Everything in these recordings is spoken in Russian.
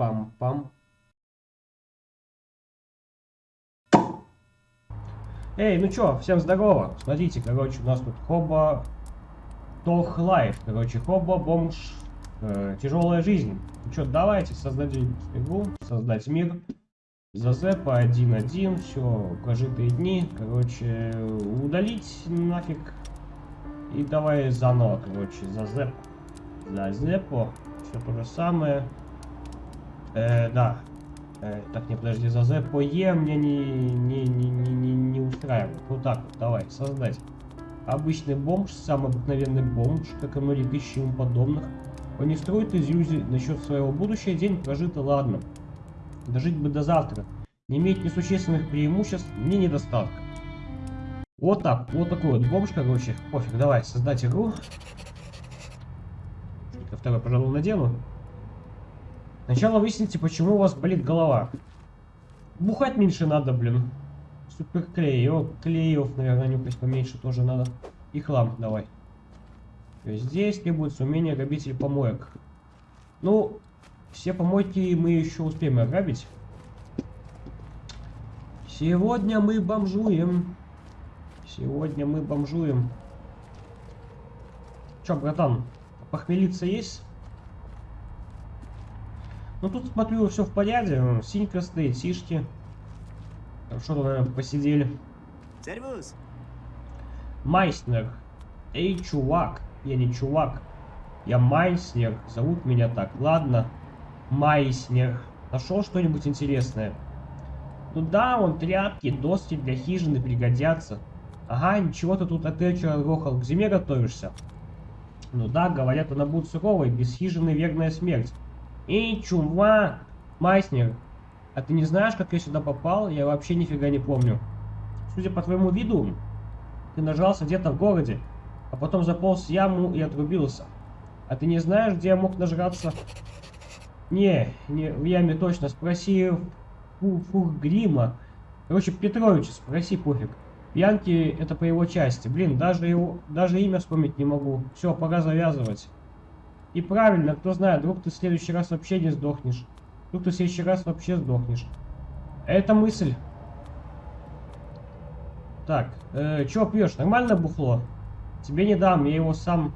Пам-пам. Эй, ну чё, всем здорово. Смотрите, короче, у нас тут хоба... Тох лайф. Короче, хоба бомж. Э, тяжелая жизнь. Ну чё, давайте создадим игру, создать мир. Зазепа 1.1, все, прожитые дни. Короче, удалить нафиг. И давай заново, короче, зазеп. Зазепо. Все то же самое. Э, да. Э, так, не подожди, зазепо Е мне не, не, не, не, не, не устраивает. Вот так вот, давай, создать. Обычный бомж, самый обыкновенный бомж, как и многие тысячи ему подобных. Он не строит иллюзий насчет своего будущего, день прожито, ладно. Дожить бы до завтра. Не иметь несущественных преимуществ, ни недостатка. Вот так, вот такой вот бомж, короче. Пофиг, давай, создать игру. Второй, пожалуй, надену. Сначала выясните, почему у вас болит голова. Бухать меньше надо, блин. Супер клей. О, клеев, наверное, нюхать поменьше тоже надо. И хлам давай. Здесь требуется умение грабитель помоек. Ну, все помойки мы еще успеем ограбить. Сегодня мы бомжуем. Сегодня мы бомжуем. Че, братан, похмелиться есть? Ну тут смотрю, все в порядке. Синька стоит, сишки. Хорошо, наверное, посидели. Сервус! Майснер. Эй, чувак. Я не чувак. Я Майснер. Зовут меня так. Ладно. Майснер. Нашел что-нибудь интересное? Ну да, он тряпки, доски для хижины пригодятся. Ага, ничего ты тут отель вчера грохал. К зиме готовишься? Ну да, говорят, она будет суровой, без хижины верная смерть. Эй, чувак! Майснер, а ты не знаешь, как я сюда попал? Я вообще нифига не помню. Судя по твоему виду, ты нажался где-то в городе, а потом заполз в яму и отрубился. А ты не знаешь, где я мог нажраться? Не, не в яме точно. Спроси фу, фу, Грима. Короче, Петровича спроси, пофиг. Пьянки это по его части. Блин, даже его, даже имя вспомнить не могу. Все, пора завязывать. И правильно, кто знает, вдруг ты в следующий раз вообще не сдохнешь. Вдруг ты в следующий раз вообще сдохнешь. Это мысль. Так, э, чё пьешь? Нормально бухло? Тебе не дам, я его сам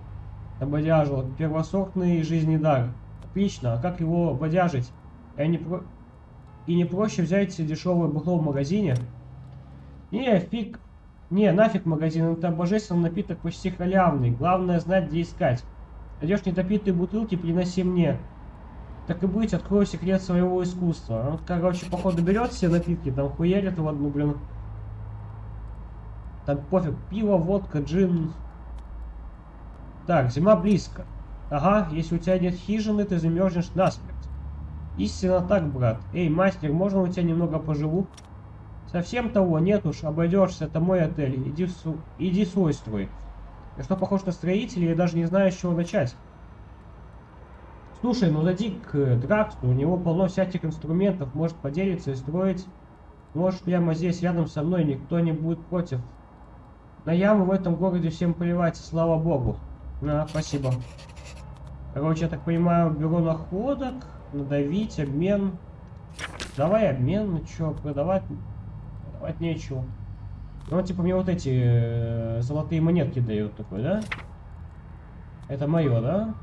ободяжил. Первосортный жизненный дар. Отлично, а как его бодяжить? Я не про... И не проще взять дешевое бухло в магазине? Не, фиг. Не, нафиг магазин, это божественный напиток почти халявный. Главное знать, где искать. Найдешь недопитые бутылки, приноси мне. Так и быть, открою секрет своего искусства. Он, короче, походу берет все напитки, там хуярит в одну, блин. Там пофиг, пиво, водка, джин. Так, зима близко. Ага, если у тебя нет хижины, ты замерзнешь насмерть. Истинно так, брат. Эй, мастер, можно у тебя немного поживу? Совсем того нет уж, обойдешься, это мой отель. Иди, су... Иди свой строй. Я что, похож на строителя, я даже не знаю, с чего начать. Слушай, ну зайди к Драксу, у него полно всяких инструментов, может поделиться и строить. Может, прямо здесь, рядом со мной, никто не будет против. На яму в этом городе всем плевать, слава богу. На, спасибо. Короче, я так понимаю, бюро находок, надавить, обмен. Давай обмен, ну что, продавать, продавать нечего. Ну, типа, мне вот эти э, золотые монетки дают такой, да? Это мое, да?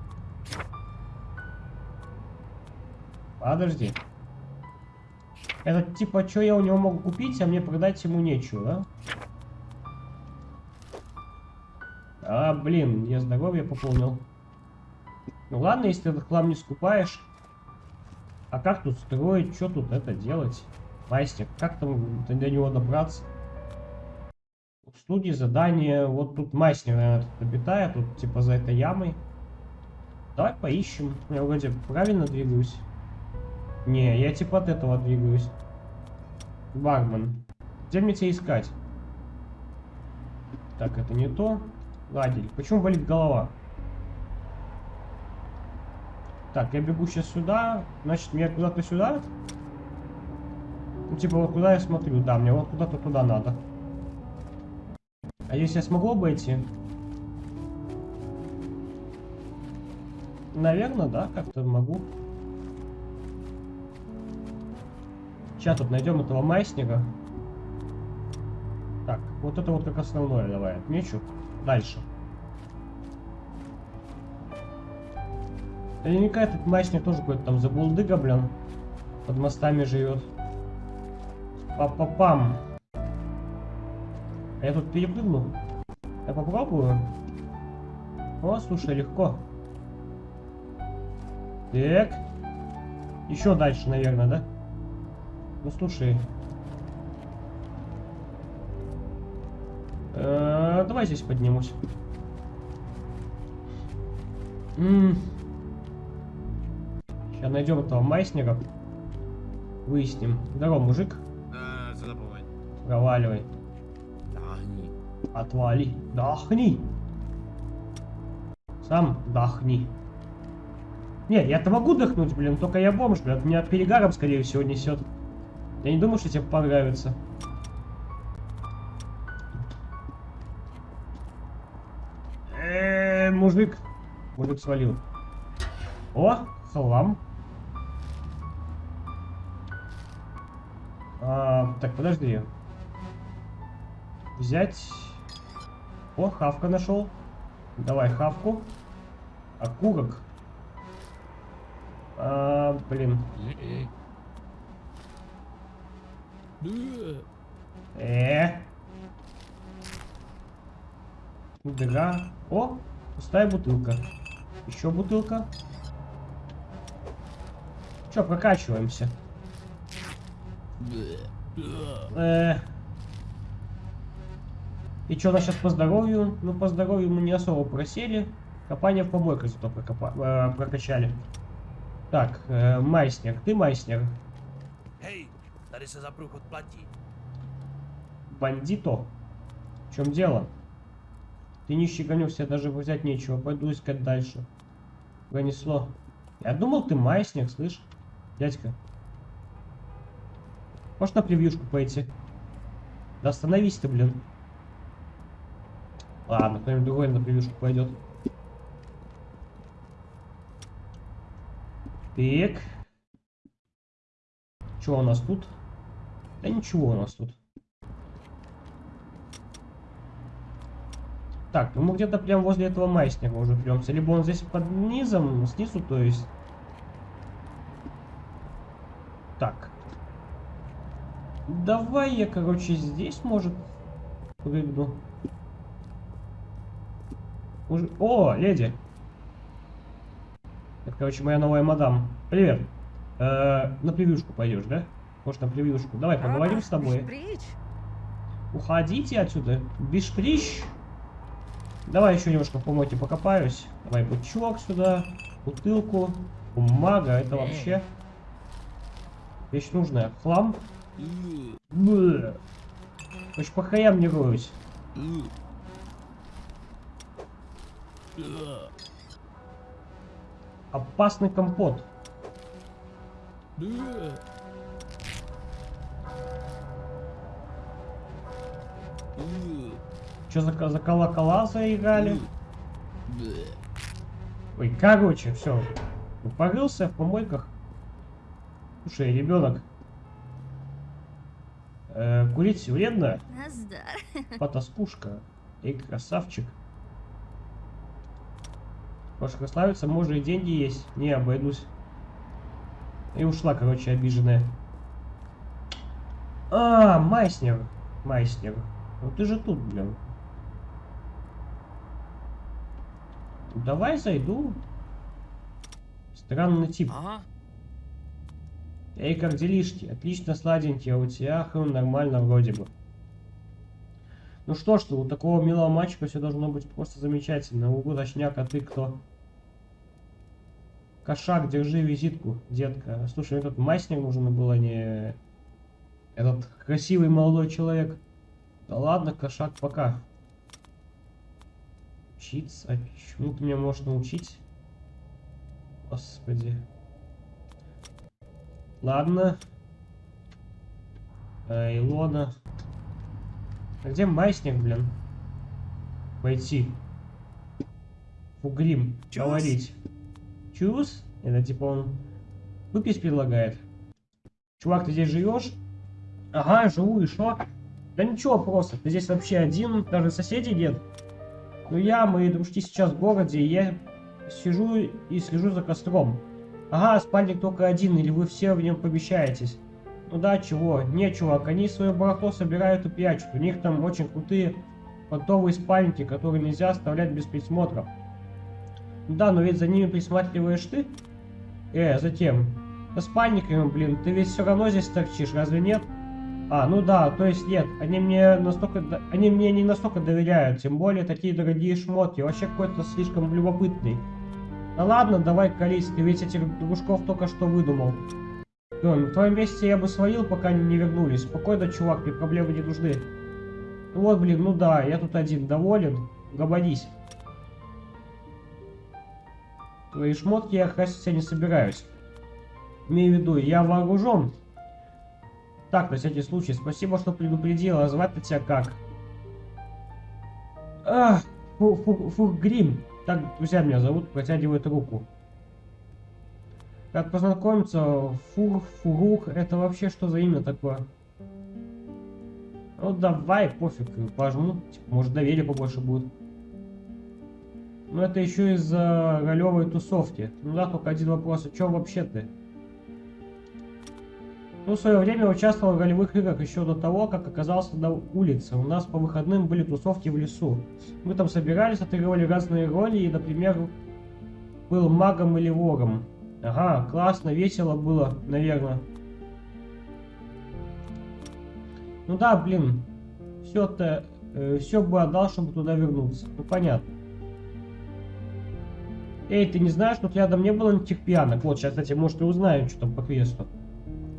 Подожди. Это типа, что я у него могу купить, а мне продать ему нечего, да? А, блин, я здоровье пополнил. Ну ладно, если этот хлам не скупаешь. А как тут строить? Что тут это делать? Мастер, как там до него добраться? Студии задание. Вот тут мастер, наверное, тут обитает. Тут типа за этой ямой. Давай поищем. Я вроде правильно двигаюсь. Не, я типа от этого двигаюсь. Бармен. Где мне тебя искать? Так, это не то. Лагерь. Почему болит голова? Так, я бегу сейчас сюда. Значит, мне куда-то сюда? Ну, типа, вот куда я смотрю? Да, мне вот куда-то туда надо. А если я смогу обойти? Наверное, да, как-то могу. Сейчас тут найдем этого майсника. Так, вот это вот как основное давай отмечу. Дальше. Наверняка этот майсник тоже какой-то там забулдыга, блин. Под мостами живет. Па-па-пам. А я тут перепрыгну. Я попробую. О, слушай, легко. Так. Еще дальше, наверное, да? Ну, слушай. Э -э, давай здесь поднимусь. М -м. Сейчас найдем этого майснера. Выясним. Здорово, мужик. А, забывай. Проваливай. Отвали. Дохни. Сам дохни. Нет, я-то могу дохнуть, блин, только я бомж, блин. Меня перегаром, скорее всего, несет. Я не думаю, что тебе понравится. Эээ, мужик. Мужик свалил. О, хлам. А, так, подожди. Взять. О, хавка нашел. Давай хавку. Окурок. А, блин. Э. Дыра. О, пустая бутылка. Еще бутылка. Че, прокачиваемся. Э. И что у нас сейчас по здоровью? Ну, по здоровью мы не особо просели. Копание в побойках зато прокопа э, прокачали. Так, э, Майснер, ты Майснер. Platí. Бандито. В чем дело? Ты не щеганешься, даже взять нечего. Пойду искать дальше. Пронесло. Я думал, ты Майснер, слышь? Дядька. Можешь на превьюшку пойти? Да остановись ты, блин. Ладно, кто-нибудь другой на превьюшку пойдет. Так. Что у нас тут? Да ничего у нас тут. Так, ну мы где-то прям возле этого майсника уже премся. Либо он здесь под низом, снизу, то есть. Так. Давай я, короче, здесь, может, прыгну. Уже... О, леди. Это, короче, моя новая мадам. Привет. Э -э, на превьюшку пойдешь, да? Может, на превьюшку. Давай, поговорим с тобой. Уходите отсюда. Бишприщ. Давай еще немножко в помойке покопаюсь. Давай бычок сюда. Бутылку. Бумага. Это вообще вещь нужная. Хлам. Блэ. Очень по хаям не роюсь. Опасный компот. Что за, за колокола заиграли? Ой, короче, все. Порылся в помойках. Слушай, ребенок. Э, курить вредно? Потаскушка. Эй, красавчик. Может, красавица, может и деньги есть. Не, обойдусь. И ушла, короче, обиженная. А, Майснер. Майснер. Ну ты же тут, блин. Давай зайду. Странный тип. Aha, Эй, как делишки? Отлично, сладенький, а у тебя хм, нормально вроде бы. Ну что ж, у такого милого мальчика все должно быть просто замечательно. Угу, точняк, а ты кто? Кошак, держи визитку, детка. Слушай, этот масник нужен был, а не этот красивый молодой человек. Да ладно, кошак, пока. Учиться? Чему ты меня можешь научить? Господи. Ладно. Э, Илона. А где Майсник, блин? Пойти. Фугрим. Говорить. Чус? Это типа он выпить предлагает. Чувак, ты здесь живешь? Ага, живу, и что? Да ничего просто, ты здесь вообще один, даже соседей нет. Ну я, мои дружки сейчас в городе, и я сижу и слежу за костром. Ага, спальник только один, или вы все в нем помещаетесь? Ну да, чего? Не, чувак, они свое барахло собирают и прячут. У них там очень крутые понтовые спальники, которые нельзя оставлять без присмотра. Да, но ведь за ними присматриваешь ты? Э, затем. Да спальниками, блин, ты ведь все равно здесь торчишь, разве нет? А, ну да, то есть нет, они мне настолько, они мне не настолько доверяют, тем более такие дорогие шмотки, вообще какой-то слишком любопытный. Да ладно, давай колись, ты ведь этих дружков только что выдумал. Лён, в твоем месте я бы свалил, пока они не вернулись. Спокойно, чувак, мне проблемы не нужны. Ну вот, блин, ну да, я тут один доволен. Гомонись. Твои шмотки я красить я не собираюсь. Имею в виду, я вооружен. Так, на всякий случай, спасибо, что предупредил, а звать-то тебя как? Ах, фу, фу, Грим. Так, друзья меня зовут, протягивает руку. Как познакомиться? Фур, Фурух, это вообще что за имя такое? Ну давай, пофиг, пожму. Типа, может доверия побольше будет. Но это еще из-за ролевой тусовки. Ну да, только один вопрос, а чё вообще ты? Ну, в свое время участвовал в ролевых играх еще до того, как оказался на улице. У нас по выходным были тусовки в лесу. Мы там собирались, отыгрывали разные роли, и, например, был магом или вором. Ага, классно, весело было, наверное. Ну да, блин, все-то, все бы отдал, чтобы туда вернуться. Ну понятно. Эй, ты не знаешь, тут рядом не было никаких пьянок? Вот, сейчас, кстати, может и узнаем, что там по квесту.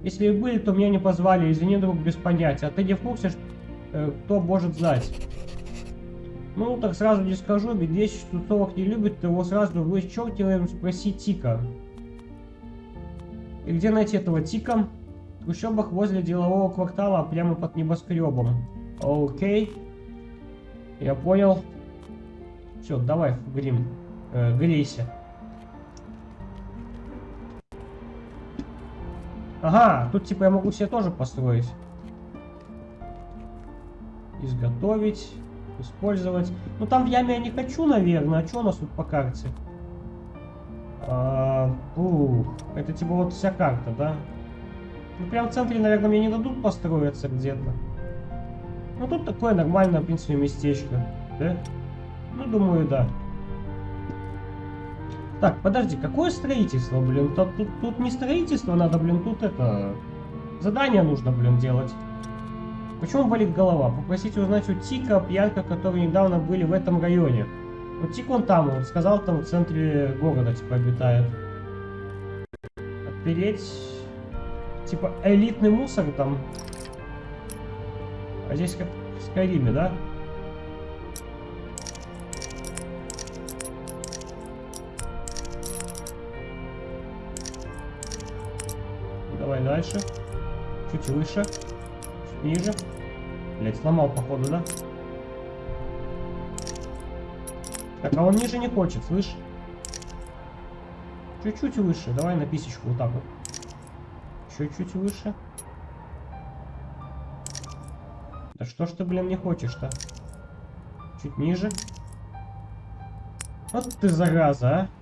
Если и были, то меня не позвали, извини, друг, без понятия. А ты не в курсе, что, э, кто может знать? Ну, так сразу не скажу, ведь если тусовок не любит, то его сразу вычеркиваем, спроси Тика. И где найти этого Тика? В трущобах возле делового квартала, прямо под небоскребом. Окей. Я понял. Все, давай, Грим, э, грейся. Ага, тут типа я могу себе тоже построить. Изготовить, использовать. Ну там в яме я не хочу, наверное. А что у нас тут по карте? А, ух, это типа вот вся карта, да? Ну прям в центре, наверное, мне не дадут построиться где-то. Ну тут такое нормальное, в принципе, местечко, да? Ну, думаю, да. Так, подожди, какое строительство, блин? Тут, тут, тут не строительство надо, блин, тут это... Задание нужно, блин, делать. Почему болит голова? Попросите узнать у Тика, пьянка, которые недавно были в этом районе. Вот Тик он там, он сказал, там в центре города, типа, обитает. Отпереть... Типа, элитный мусор там. А здесь как в Скайриме, да? Дальше. Чуть выше. Чуть ниже. Блять, сломал, походу, да? Так, а он ниже не хочет, слышь? Чуть-чуть выше. Давай на писечку вот так вот. Еще чуть выше. Да что ж ты, блин, не хочешь-то? Чуть ниже. Вот ты зараза, а.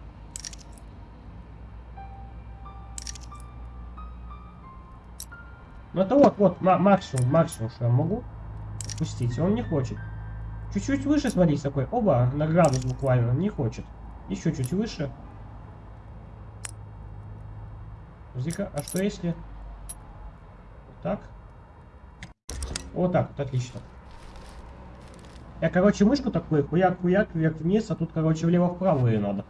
Ну это вот, вот, ма- максимум, максимум, что я могу спустить. Он не хочет. Чуть-чуть выше, смотри, такой. Оба, на градус буквально. Не хочет. Еще чуть выше. Подожди-ка, а что если... Вот так? Вот так, вот, отлично. Я, короче, мышку такой, хуяк-хуяк, вверх-вниз, а тут, короче, влево-вправо и надо.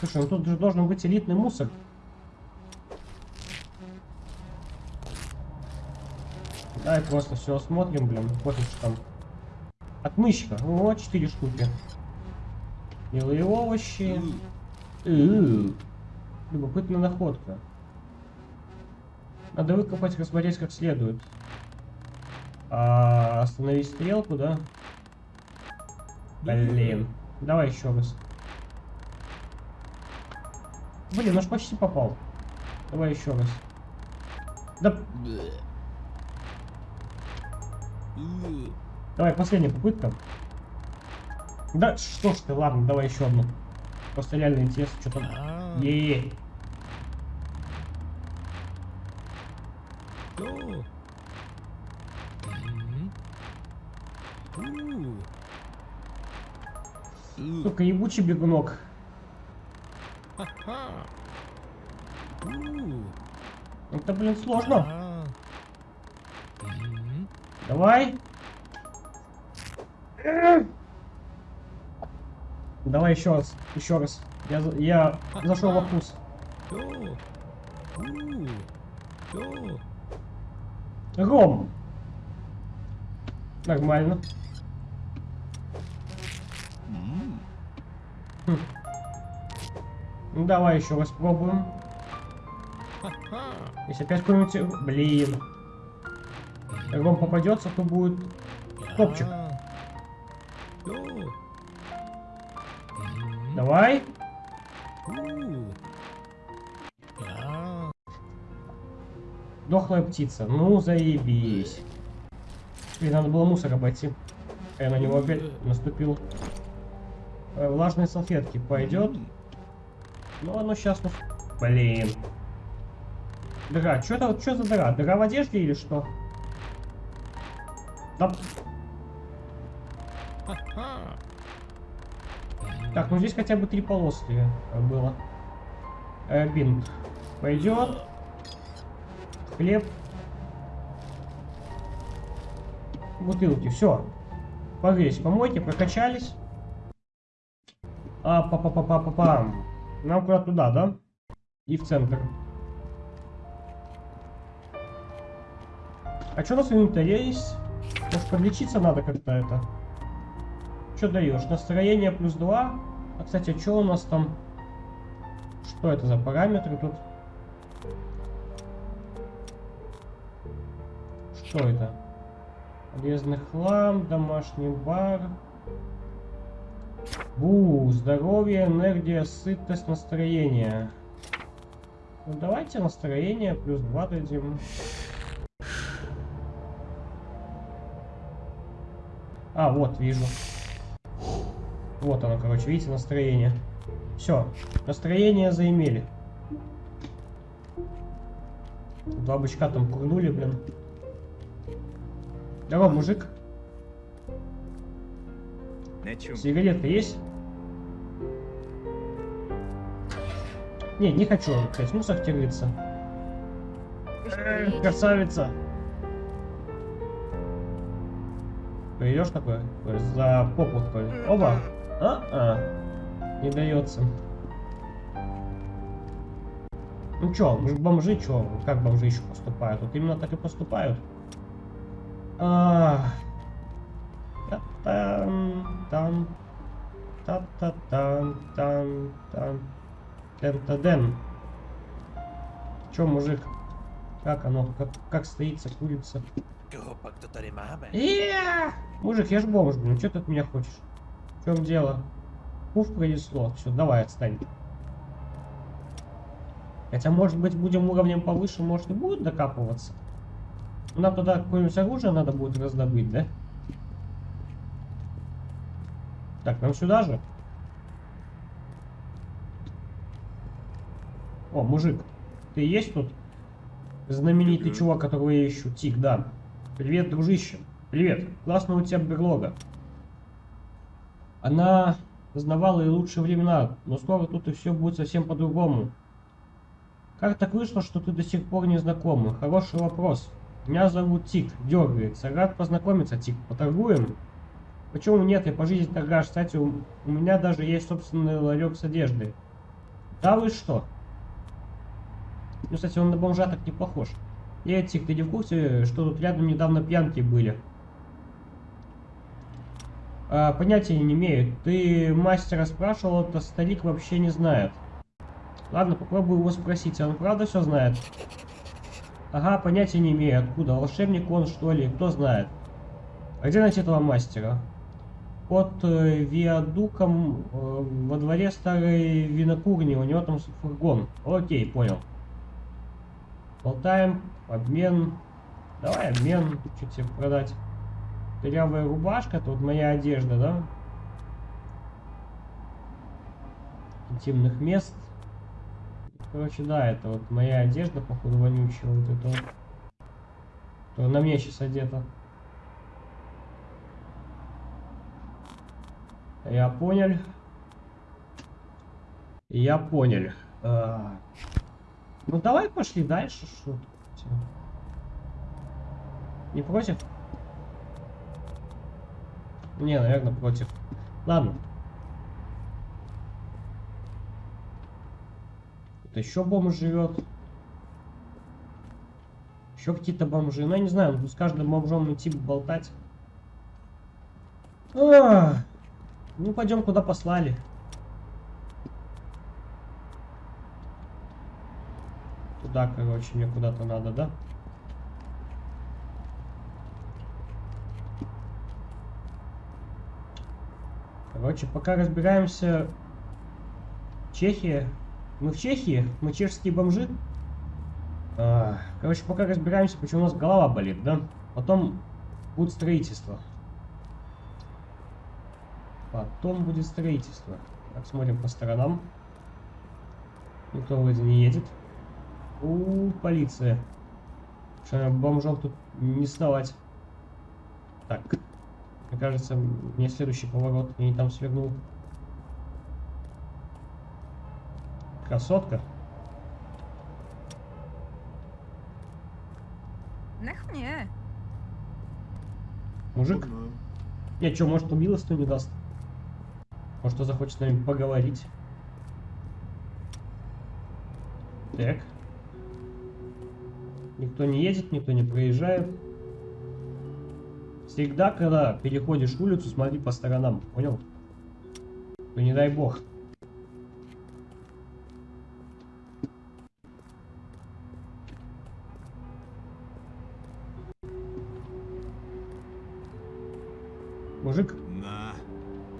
Слушай, ну тут же должен быть элитный мусор. Давай просто все осмотрим, блин, пофиг, что там. Отмычка, о, 4 штуки. Белые овощи. Ü. Любопытная находка. Надо выкопать, рассмотреть как следует. А, остановить стрелку, да? Блин. Давай еще раз. Блин, наш почти попал. Давай еще раз. Да. Э, давай, последняя попытка. Да, что ж ты, ладно, давай еще одну. Просто реально интересно, что там. Е-е-е. Сука, ебучий бегунок. Это, блин, сложно. Давай. Давай еще раз, еще раз. Я, я зашел во вкус. Ром. Нормально. М. Ну, давай еще раз пробуем. Если опять какой-нибудь... Блин. Ром попадется, то будет... Топчик. А. Давай. А. Дохлая птица. Ну, заебись. Блин, надо было мусор обойти. Я на него опять наступил. Э, Влажные салфетки пойдет. Ну, оно сейчас... Блин. Дыра. Что это? Что за дыра? Дыра в одежде или что? Ха-ха. Так, ну здесь хотя бы три полоски э, было. Э, бинт. Пойдет. Хлеб. Бутылки. Все. Погрелись, помойте, прокачались. А, па па па па па пам Нам куда туда, да? И в центр. А что у нас в инвентаре есть? Может подлечиться надо как-то это? Что даешь? Настроение плюс 2. А, кстати, что у нас там? Что это за параметры тут? Что это? Полезный хлам, домашний бар. Бу, здоровье, энергия, сытость, настроение. Ну давайте настроение плюс 2 дадим. А, вот, вижу. Вот оно, короче, видите, настроение. Все, настроение заимели. Два бычка там курнули, блин. Здорово, мужик. Нечем. Сигаретка есть? Не, не хочу, блядь, мусор. Э, Красавица. Пойдешь такой? Такой, За попу такой. Оба. А-а. Не дается. Ну чё, бомжи, чё? Как бомжи еще поступают? Вот именно так и поступают. А, Та-там, там, та-та-там, там, там, тен-та-ден. Чё, мужик? Как оно? Как, как стоится курица? Кто-то? Иә! Мужик, я ж бомж, блин, что ты от меня хочешь? В чем дело? Пуф пронесло. Все, давай, отстань. Хотя, может быть, будем уровнем повыше, может, и будет докапываться. Нам туда какое-нибудь оружие надо будет раздобыть, да? Так, нам сюда же? О, мужик, ты есть тут? Знаменитый чувак, которого я ищу. Тик, да. Привет, дружище. Привет. Классно у тебя берлога. Она знавала и лучшие времена, но скоро тут и все будет совсем по-другому. Как так вышло, что ты до сих пор не знакомы? Хороший вопрос. Меня зовут Тик, дергается. Рад познакомиться, Тик. Поторгуем? Почему нет? Я по жизни торгаш. Кстати, у, у меня даже есть собственный ларек с одеждой. Да вы что? Ну, кстати, он на бомжа так не похож. Эй, Тик, ты не в курсе, что тут рядом недавно пьянки были? А, понятия не имею. Ты мастера спрашивал, это старик вообще не знает. Ладно, попробую его спросить. Он правда все знает? Ага, понятия не имею. Откуда? Волшебник он, что ли? Кто знает? А где найти этого мастера? Под э, виадуком э, во дворе старой винокурни. У него там фургон. Окей, понял. Болтаем. Обмен. Давай обмен. Что тебе продать? Дырявая рубашка, вот моя одежда, да? Интимных мест. Короче, да, это вот моя одежда, походу, вонючая. Вот это вот. Которая на мне сейчас одета. Я понял. Я понял. А, Ну давай пошли дальше. Что? Не против? Не, наверное, против. Ладно. Тут еще бомж живет. Еще какие-то бомжи. Ну, я не знаю, с каждым бомжом идти болтать. А, ну, пойдем, куда послали. Туда, короче, мне куда-то надо, да? Короче, пока разбираемся... Чехия. Мы в Чехии? Мы чешские бомжи? А, короче, пока разбираемся, почему у нас голова болит, да? Потом будет строительство. Потом будет строительство. Так, смотрим по сторонам. Никто вроде не едет. У, полиция. Что бомжом тут не сновать. Так. Мне кажется, мне следующий поворот. Я не там свернул. Красотка. Nech mě. Мужик. Я что, может, убилась, не даст? Может, он захочет с нами поговорить? Так. Никто не едет, никто не проезжает. Всегда, когда переходишь улицу, смотри по сторонам, понял? Ну не дай бог. Мужик, На.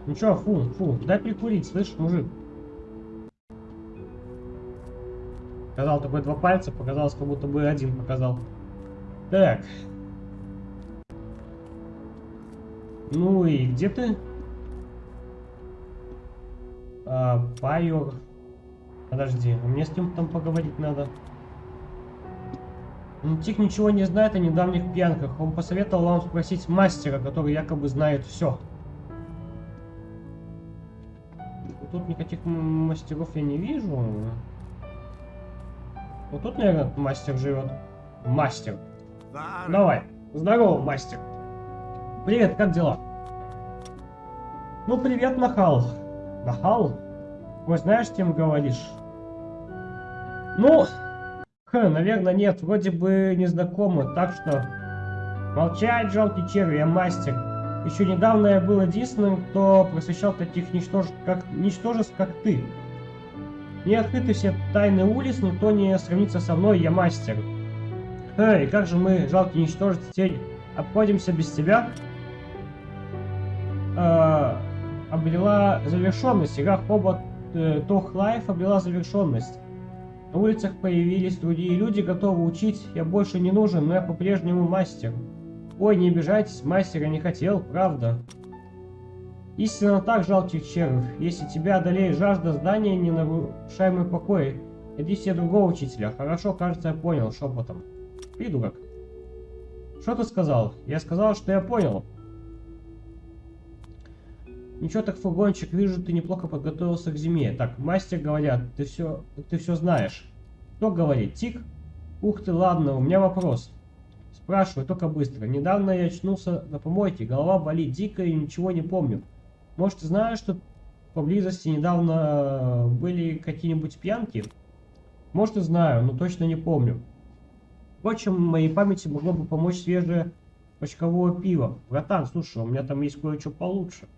ну чё, фу, фу, дай прикурить, слышь, мужик. Показал такой два пальца, показалось, как будто бы один показал. Так. Ну и где ты? А, Пайор. Подожди, а мне с кем там поговорить надо. Ну, Тик ничего не знает о недавних пьянках. Он посоветовал вам спросить мастера, который якобы знает все. Тут никаких мастеров я не вижу. Вот тут, наверное, мастер живет. Мастер. Давай. Здорово, мастер. Привет, как дела? Ну, привет, Нахал. Нахал? Ой, знаешь, кем говоришь? Ну, хм, наверное, нет. Вроде бы не знакомы, так что... Молчать, жалкий червь, я мастер. Еще недавно я был единственным, кто просвещал таких ничтож... как... ничтожеств, как ты. Не открыты все тайны улиц, никто не сравнится со мной, я мастер. Эй, как же мы, жалкие ничтожества, теперь обходимся без тебя? Э, обрела завершенность. Игра Hobo э, Tough Life обрела завершенность. На улицах появились другие люди, готовы учить. Я больше не нужен, но я по-прежнему мастер. Ой, не обижайтесь, мастер я не хотел, правда. Истинно так, жалких червь. Если тебя одолеет жажда здания, ненарушаемый покой. Иди себе другого учителя. Хорошо, кажется, я понял, шепотом. Придурок. Что ты сказал? Я сказал, что я понял. Ничего так, фургончик, вижу, ты неплохо подготовился к зиме. Так, мастер говорят, ты все, ты все знаешь. Кто говорит? Тик? Ух ты, ладно, у меня вопрос. Спрашиваю, только быстро. Недавно я очнулся на помойке, голова болит дико и ничего не помню. Может, знаешь, что поблизости недавно были какие-нибудь пьянки? Может, и знаю, но точно не помню. Впрочем, моей памяти могло бы помочь свежее почковое пиво. Братан, слушай, у меня там есть кое-что получше.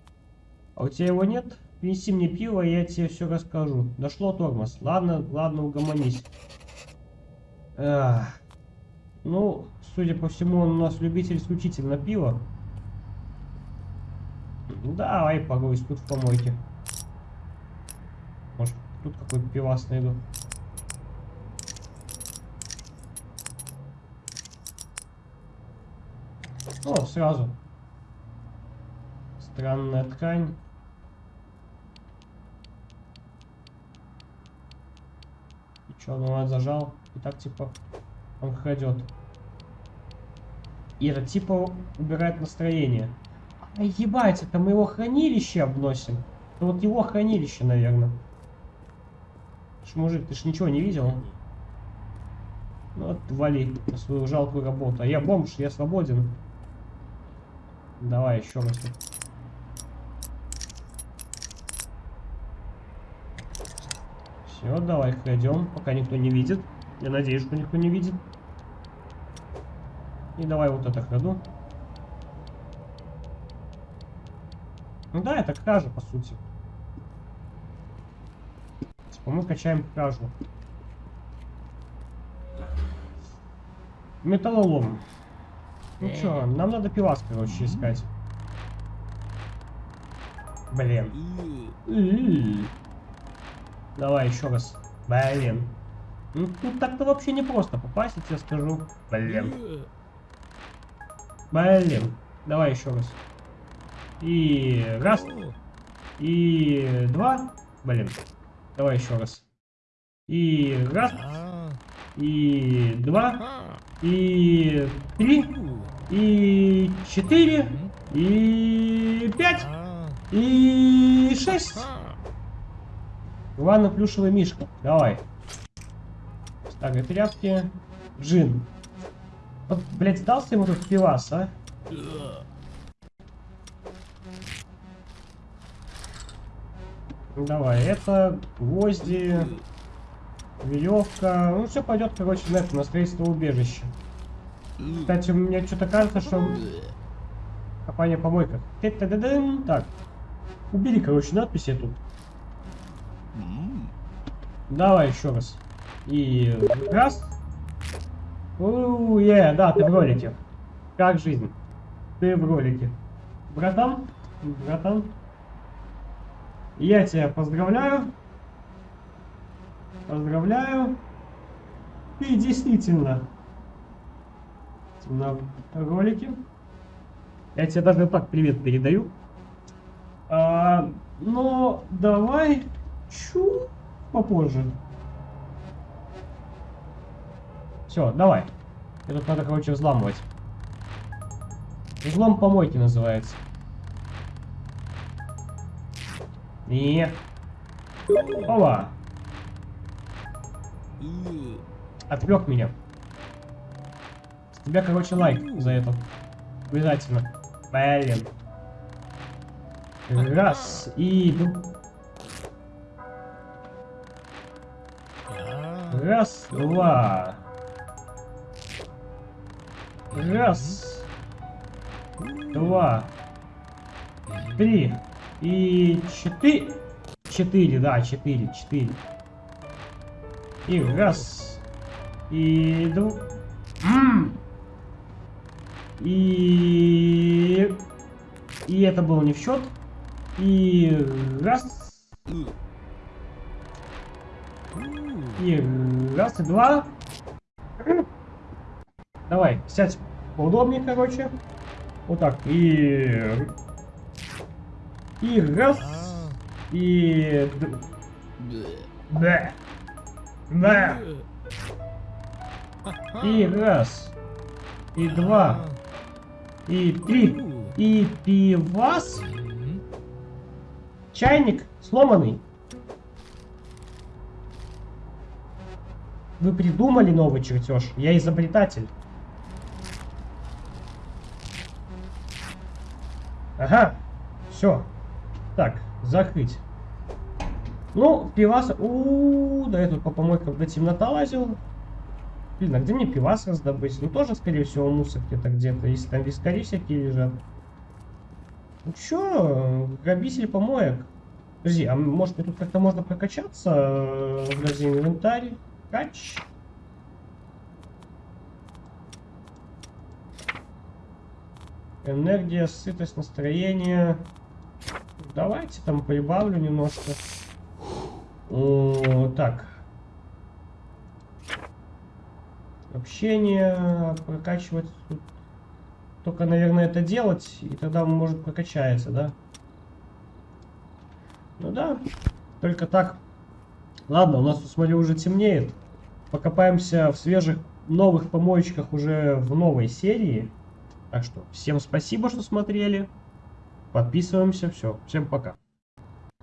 А у тебя его нет? Принеси мне пиво, и я тебе все расскажу. Дошло тормоз. Ладно, ладно, угомонись. Эх. Ну, судя по всему, он у нас любитель исключительно пива. Ну давай погусь тут в помойке. Может, тут какой-то пивас найду. О, сразу. Странная ткань. И чё, ну зажал. И так типа он крадет. Ира типа убирает настроение. Ебать, это мы его хранилище обносим. Это вот его хранилище, наверное. Ж, мужик, ты ж ничего не видел? Ну вот вали на свою жалкую работу. А я бомж, я свободен. Давай еще раз. Все, давай крадем, пока никто не видит. Я надеюсь, что никто не видит. И давай вот это краду. Ну да, это кража, по сути. Типа мы качаем кражу. Металлолом. Ну чё, нам надо пивас, короче, искать. Блин. Давай еще раз. Блин. Ну тут так-то вообще не просто попасть, я тебе скажу. Блин. Блин. Давай еще раз. И раз, и два. Блин. Давай еще раз. И раз, и два, и три, и четыре, и пять, и шесть. Ивана плюшевый мишка. Давай. Старые тряпки. Джин. Вот, блядь, сдался ему тут пивас, а? Давай, это гвозди, веревка. Ну, все пойдет, короче, на это, на строительство убежища. Кстати, мне что-то кажется, что копание помойка. Так. Убери, короче, надпись эту. Давай еще раз. И раз. у е, да, ты в ролике. Как жизнь? Ты в ролике. Братан, братан. Я тебя поздравляю. Поздравляю. Ты действительно на ролике. Я тебе даже так привет передаю. А, но давай чуть попозже. Все, давай. Это надо, короче, взламывать. Взлом помойки называется. Не. Опа. Отвлек меня. С тебя, короче, лайк за это. Обязательно. Блин. Раз. И... Раз, два. Раз, два, три и четыре. Четыре, да, четыре, четыре. И раз, и два. И... И это было не в счет. И раз, и раз, и два. Давай, сядь поудобнее, короче. Вот так. И... И раз, Ah. и... Да. Да. И раз, и два, и три, и пивас. Чайник сломанный. Вы придумали новый чертеж. Я изобретатель. Ага. Все. Так, закрыть. Ну, пивас... у да я тут по помойкам до темнота лазил. Блин, а где мне пивас раздобыть? Ну, тоже, скорее всего, мусор где-то где-то. Если там вискари всякие лежат. Ну чё, грабитель помоек. Подожди, а может мне тут как-то можно прокачаться э, в разделе инвентарь? Кач. Энергия, сытость, настроение. Давайте там прибавлю немножко. О, так. Общение, прокачивать только, наверное, это делать, и тогда он может прокачается, да? Ну да, только так. Ладно, у нас тут, смотрю, уже темнеет. Покопаемся в свежих новых помоечках уже в новой серии. Так что всем спасибо, что смотрели. Подписываемся. Все, всем пока.